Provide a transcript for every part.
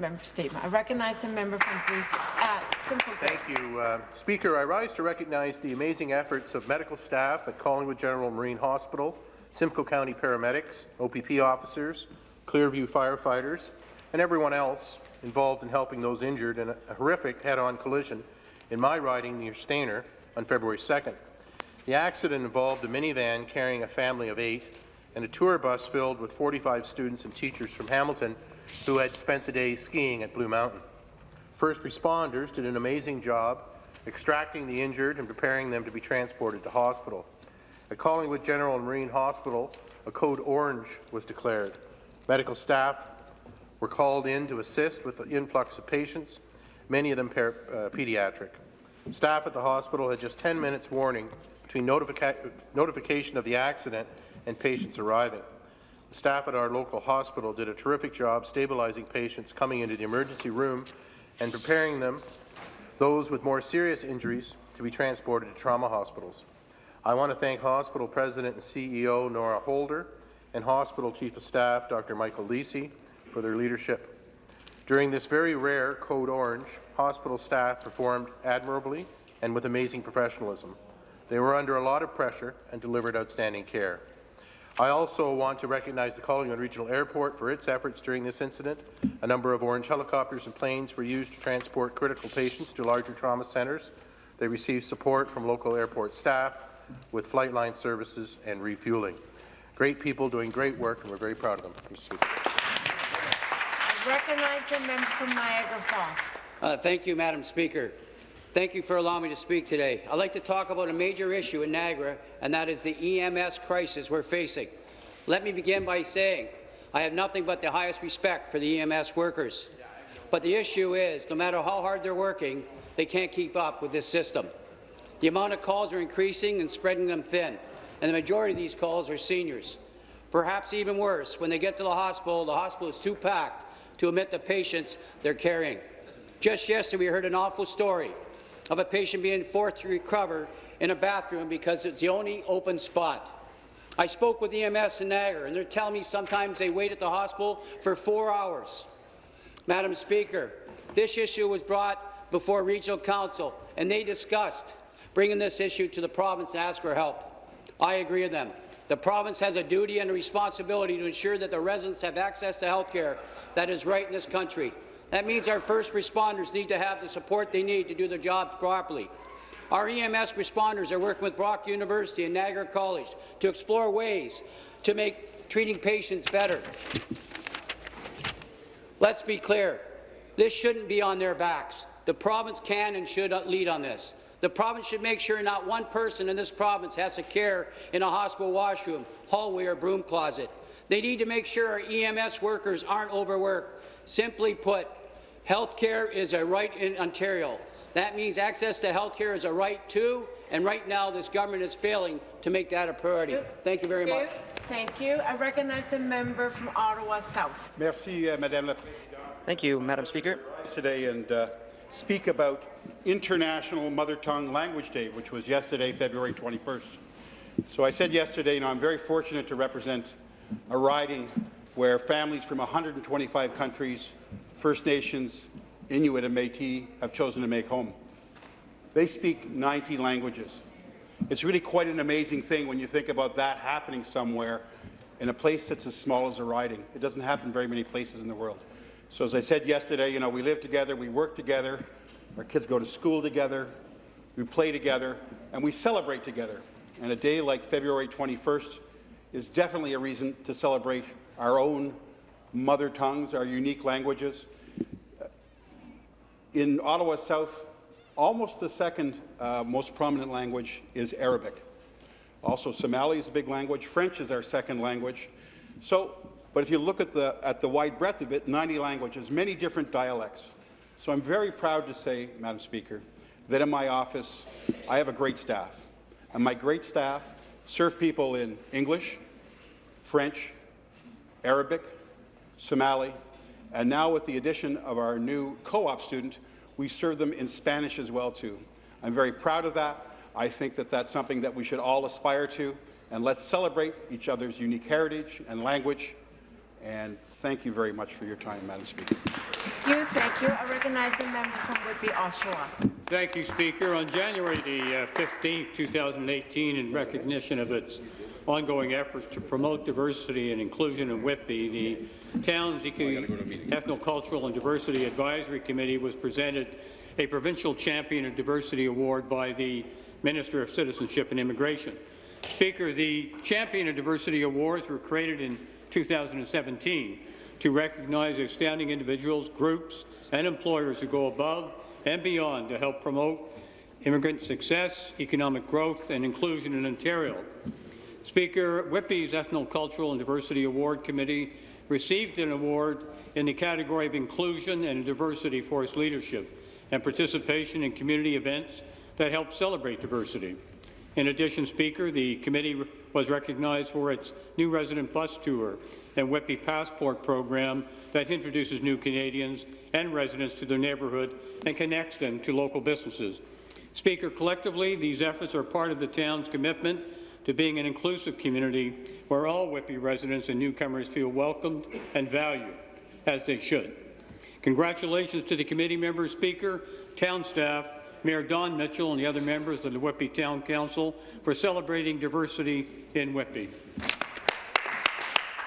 Member statement. I recognize the member from Bruce. Uh, Thank you, uh, Speaker. I rise to recognize the amazing efforts of medical staff at Collingwood General Marine Hospital, Simcoe County paramedics, OPP officers, Clearview firefighters, and everyone else involved in helping those injured in a horrific head-on collision in my riding near Stayner on February 2nd. The accident involved a minivan carrying a family of eight and a tour bus filled with 45 students and teachers from Hamilton who had spent the day skiing at Blue Mountain. First responders did an amazing job extracting the injured and preparing them to be transported to hospital. At Collingwood General and Marine Hospital, a code orange was declared. Medical staff were called in to assist with the influx of patients, many of them uh, pediatric. Staff at the hospital had just 10 minutes warning between notifica notification of the accident and patients arriving. The staff at our local hospital did a terrific job stabilizing patients coming into the emergency room and preparing them, those with more serious injuries, to be transported to trauma hospitals. I want to thank hospital president and CEO Norah Holder and hospital chief of staff Dr. Michael Lisi for their leadership. During this very rare Code Orange, hospital staff performed admirably and with amazing professionalism. They were under a lot of pressure and delivered outstanding care. I also want to recognize the Collingwood Regional Airport for its efforts during this incident. A number of Ornge helicopters and planes were used to transport critical patients to larger trauma centres. They received support from local airport staff with flight line services and refueling. Great people doing great work, and we're very proud of them. Mr. Speaker. I recognize the member from Niagara Falls. Uh, thank you, Madam Speaker. Thank you for allowing me to speak today. I'd like to talk about a major issue in Niagara, and that is the EMS crisis we're facing. Let me begin by saying I have nothing but the highest respect for the EMS workers. But the issue is, no matter how hard they're working, they can't keep up with this system. The amount of calls are increasing and spreading them thin, and the majority of these calls are seniors. Perhaps even worse, when they get to the hospital, the hospital is too packed to admit the patients they're carrying. Just yesterday, we heard an awful story of a patient being forced to recover in a bathroom because it's the only open spot. I spoke with EMS in Niagara, and they're telling me sometimes they wait at the hospital for four hours. Madam Speaker, this issue was brought before Regional Council, and they discussed bringing this issue to the province and ask for help. I agree with them. The province has a duty and a responsibility to ensure that the residents have access to health care that is right in this country. That means our first responders need to have the support they need to do their jobs properly. Our EMS responders are working with Brock University and Niagara College to explore ways to make treating patients better. Let's be clear. This shouldn't be on their backs. The province can and should lead on this. The province should make sure not one person in this province has to care in a hospital washroom, hallway or broom closet. They need to make sure our EMS workers aren't overworked. Simply put, Health care is a right in Ontario. That means access to health care is a right too, and right now this government is failing to make that a priority. Thank you very much. Thank you. I recognize the member from Ottawa South. Merci, uh, Madame la Thank you, Madam Speaker. Today and uh, speak about International Mother Tongue Language Day, which was yesterday, February 21st. So I said yesterday, and I'm very fortunate to represent a riding where families from 125 countries First Nations, Inuit and Métis have chosen to make home. They speak 90 languages. It's really quite an amazing thing when you think about that happening somewhere in a place that's as small as a riding. It doesn't happen very many places in the world. So as I said yesterday, you know, we live together, we work together, our kids go to school together, we play together, and we celebrate together. And a day like February 21st is definitely a reason to celebrate our own mother tongues, our unique languages, in Ottawa South, almost the second uh, most prominent language is Arabic. Also, Somali is a big language. French is our second language. So, but if you look at the, at the wide breadth of it, 90 languages, many different dialects. So I'm very proud to say, Madam Speaker, that in my office, I have a great staff. And my great staff serve people in English, French, Arabic, Somali, and now with the addition of our new co-op student, we serve them in Spanish as well too. I'm very proud of that. I think that that's something that we should all aspire to, and let's celebrate each other's unique heritage and language. And thank you very much for your time, Madam Speaker. Thank you, thank you. I recognize the member from Whitby Oshawa. Thank you, Speaker. On January the uh, 15th, 2018, in recognition of its ongoing efforts to promote diversity and inclusion in Whitby, the town's Eco- Ethnocultural and Diversity Advisory Committee was presented a Provincial Champion of Diversity Award by the Minister of Citizenship and Immigration. Speaker, the Champion of Diversity Awards were created in 2017 to recognize outstanding individuals, groups, and employers who go above and beyond to help promote immigrant success, economic growth, and inclusion in Ontario. Speaker, Whitby's Ethnocultural and Diversity Award Committee received an award in the category of inclusion and diversity for its leadership and participation in community events that help celebrate diversity. In addition, Speaker, the committee was recognized for its new resident bus tour and Whitby Passport program that introduces new Canadians and residents to their neighbourhood and connects them to local businesses. Speaker, collectively, these efforts are part of the town's commitment to being an inclusive community where all Whitby residents and newcomers feel welcomed and valued, as they should. Congratulations to the committee members, Speaker, town staff, Mayor Don Mitchell and the other members of the Whitby Town Council for celebrating diversity in Whitby.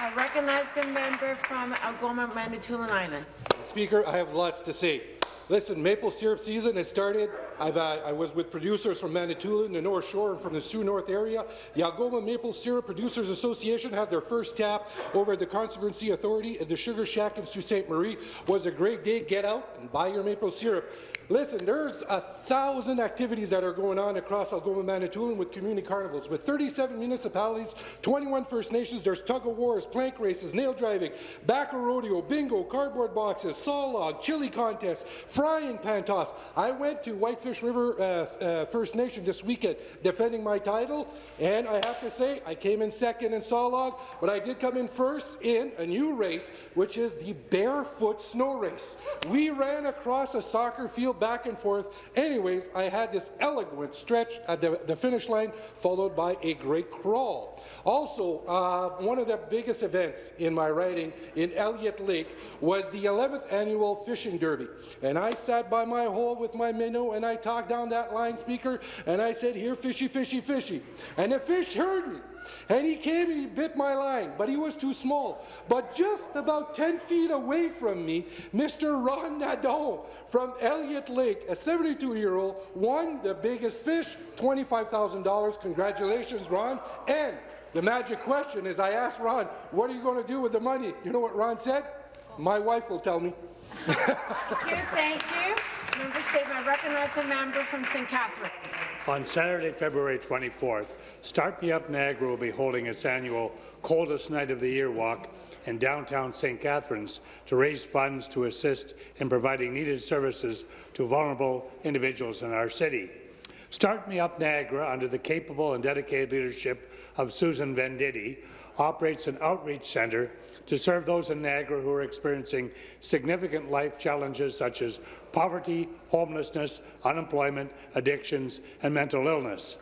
I recognize the member from Algoma, Manitoulin Island. Speaker, I have lots to say. Listen, maple syrup season has started. I've, uh, I was with producers from Manitoulin, the North Shore, and from the Sault North area. The Algoma Maple Syrup Producers Association had their first tap over at the Conservancy Authority at the Sugar Shack in Sault Ste. Marie. Was a great day. Get out and buy your maple syrup. Listen, there's a thousand activities that are going on across Algoma, Manitoulin with community carnivals. With 37 municipalities, 21 First Nations, there's tug-of-wars, plank races, nail driving, backer rodeo, bingo, cardboard boxes, saw log, chili contests, frying pan toss. I went to Whitefish River uh, uh, First Nation this weekend defending my title, and I have to say I came in second in saw log, but I did come in first in a new race, which is the barefoot snow race. We ran across a soccer field back and forth. Anyways, I had this elegant stretch at the, the finish line, followed by a great crawl. Also, uh, one of the biggest events in my riding in Elliott Lake was the 11th annual fishing derby. And I sat by my hole with my minnow and I talked down that line speaker and I said, here, fishy, fishy, fishy. And the fish heard me. And he came and he bit my line, but he was too small. But just about 10 feet away from me, Mr. Ron Nadeau from Elliott Lake, a 72-year-old, won the biggest fish, $25,000. Congratulations, Ron. And the magic question is I asked Ron, what are you going to do with the money? You know what Ron said? My wife will tell me. Thank you, thank you. Member statement. I recognize the member from St. Catherine. On Saturday, February 24th, Start Me Up Niagara will be holding its annual Coldest Night of the Year walk in downtown St. Catharines to raise funds to assist in providing needed services to vulnerable individuals in our city. Start Me Up Niagara, under the capable and dedicated leadership of Susan Venditti, operates an outreach centre to serve those in Niagara who are experiencing significant life challenges such as poverty, homelessness, unemployment, addictions, and mental illness.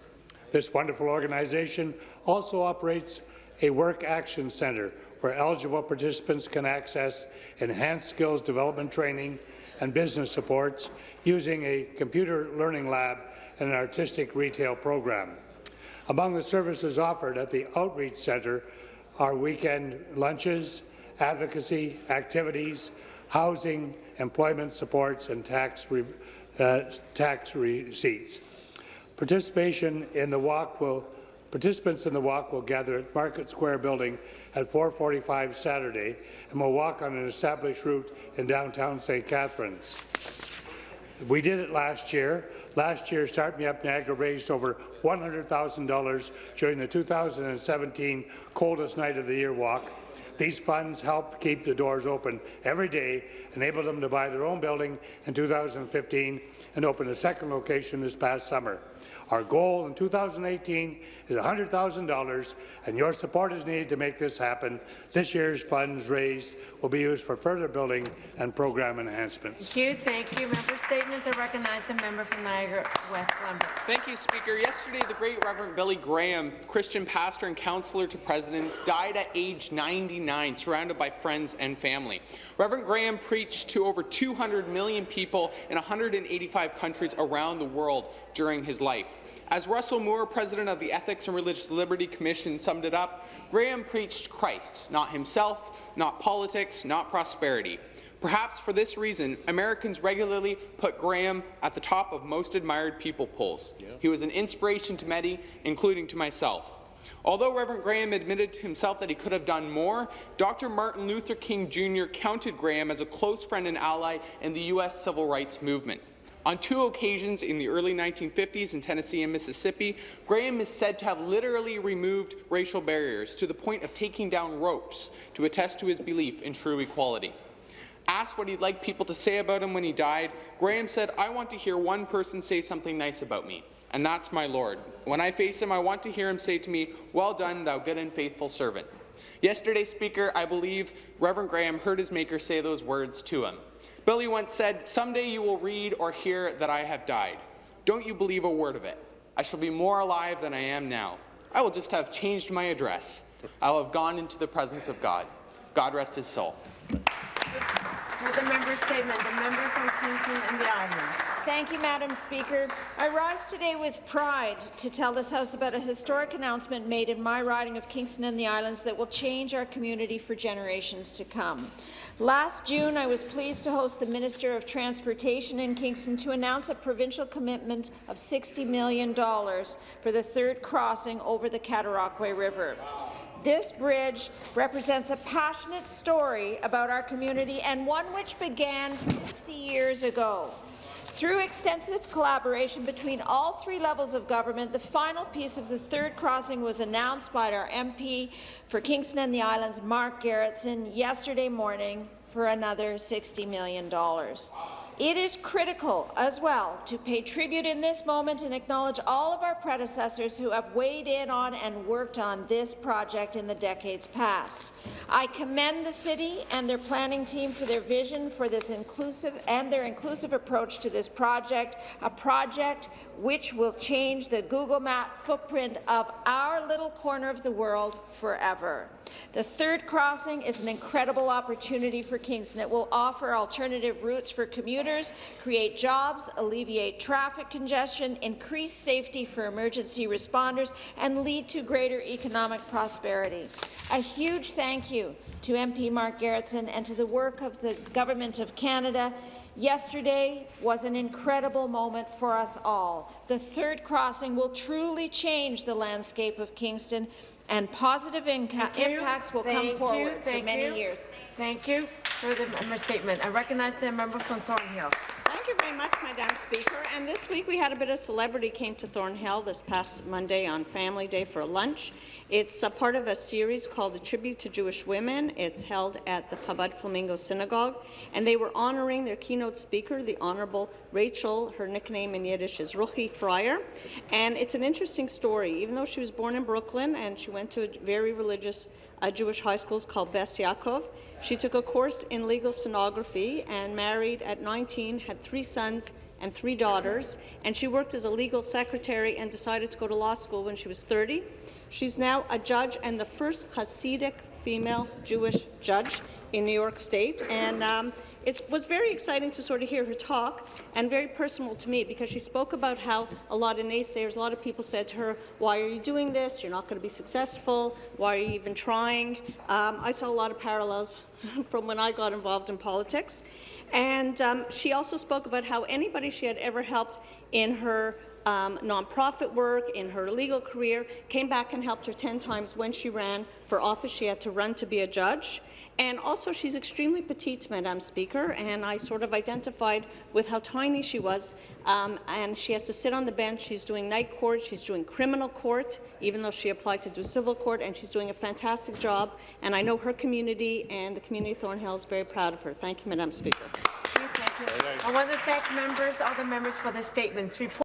This wonderful organization also operates a work action centre where eligible participants can access enhanced skills development training and business supports using a computer learning lab and an artistic retail program. Among the services offered at the Outreach Centre are weekend lunches, advocacy activities, housing, employment supports, and tax, re uh, tax receipts. Participation in the walk will Participants in the walk will gather at Market Square Building at 4.45 Saturday and will walk on an established route in downtown St. Catharines. We did it last year. Last year, Start Me Up Niagara raised over $100,000 during the 2017 Coldest Night of the Year walk. These funds help keep the doors open every day, enable them to buy their own building in 2015 and open a second location this past summer. Our goal in 2018 is $100,000, and your support is needed to make this happen. This year's funds raised will be used for further building and program enhancements. Thank you, thank you. Member statements. are recognized. the member from Niagara West Glanbrook. Thank you, Speaker. Yesterday, the great Reverend Billy Graham, Christian pastor and counselor to presidents, died at age 99. 1989, surrounded by friends and family. Reverend Graham preached to over 200 million people in 185 countries around the world during his life. As Russell Moore, president of the Ethics and Religious Liberty Commission, summed it up, Graham preached Christ, not himself, not politics, not prosperity. Perhaps for this reason, Americans regularly put Graham at the top of most admired people polls. Yeah. He was an inspiration to many, including to myself. Although Reverend Graham admitted to himself that he could have done more, Dr. Martin Luther King Jr. counted Graham as a close friend and ally in the U.S. civil rights movement. On two occasions in the early 1950s in Tennessee and Mississippi, Graham is said to have literally removed racial barriers to the point of taking down ropes to attest to his belief in true equality. Asked what he'd like people to say about him when he died, Graham said, I want to hear one person say something nice about me, and that's my Lord. When I face him, I want to hear him say to me, Well done, thou good and faithful servant. Yesterday, Speaker, I believe Reverend Graham heard his Maker say those words to him. Billy once said, Someday you will read or hear that I have died. Don't you believe a word of it. I shall be more alive than I am now. I will just have changed my address. I will have gone into the presence of God. God rest his soul. With the member statement, the member from Kingston and the Islands. Thank you, Madam Speaker. I rise today with pride to tell this House about a historic announcement made in my riding of Kingston and the Islands that will change our community for generations to come. Last June, I was pleased to host the Minister of Transportation in Kingston to announce a provincial commitment of $60 million for the third crossing over the Cataraqui River. This bridge represents a passionate story about our community and one which began 50 years ago. Through extensive collaboration between all three levels of government, the final piece of the third crossing was announced by our MP for Kingston and the Islands, Mark Gerretsen, yesterday morning for another $60 million. It is critical as well to pay tribute in this moment and acknowledge all of our predecessors who have weighed in on and worked on this project in the decades past. I commend the city and their planning team for their vision for this inclusive and their inclusive approach to this project, a project which will change the Google Map footprint of our little corner of the world forever. The third crossing is an incredible opportunity for Kingston. It will offer alternative routes for commuters, create jobs, alleviate traffic congestion, increase safety for emergency responders, and lead to greater economic prosperity. A huge thank you to MP Mark Gerretsen and to the work of the Government of Canada Yesterday was an incredible moment for us all. The third crossing will truly change the landscape of Kingston, and positive impacts will Thank come forward you. Thank for many you. years. Thank you for the statement. I recognize the member from Thornhill. Thank you very much, Madam Speaker. And this week we had a bit of celebrity came to Thornhill this past Monday on Family Day for lunch. It's a part of a series called The Tribute to Jewish Women. It's held at the Chabad Flamingo Synagogue, and they were honoring their keynote speaker, the Honorable Rachel. Her nickname in Yiddish is Ruchie Freier. And it's an interesting story. Even though she was born in Brooklyn and she went to a very religious a Jewish high school called Bes Yaakov. She took a course in legal stenography and married at 19, had three sons and three daughters, and she worked as a legal secretary and decided to go to law school when she was 30. She's now a judge and the first Hasidic female Jewish judge in New York State, and um, it was very exciting to sort of hear her talk and very personal to me because she spoke about how a lot of naysayers, a lot of people said to her, why are you doing this? You're not going to be successful. Why are you even trying? Um, I saw a lot of parallels from when I got involved in politics. And um, she also spoke about how anybody she had ever helped in her um, nonprofit work, in her legal career, came back and helped her 10 times when she ran for office. She had to run to be a judge. And also, she's extremely petite, Madam Speaker, and I sort of identified with how tiny she was. Um, and she has to sit on the bench. She's doing night court. She's doing criminal court, even though she applied to do civil court, and she's doing a fantastic job. And I know her community and the community of Thornhill is very proud of her. Thank you, Madam Speaker. Thank you. Thank you. I want to thank members, all the members for the statements. Report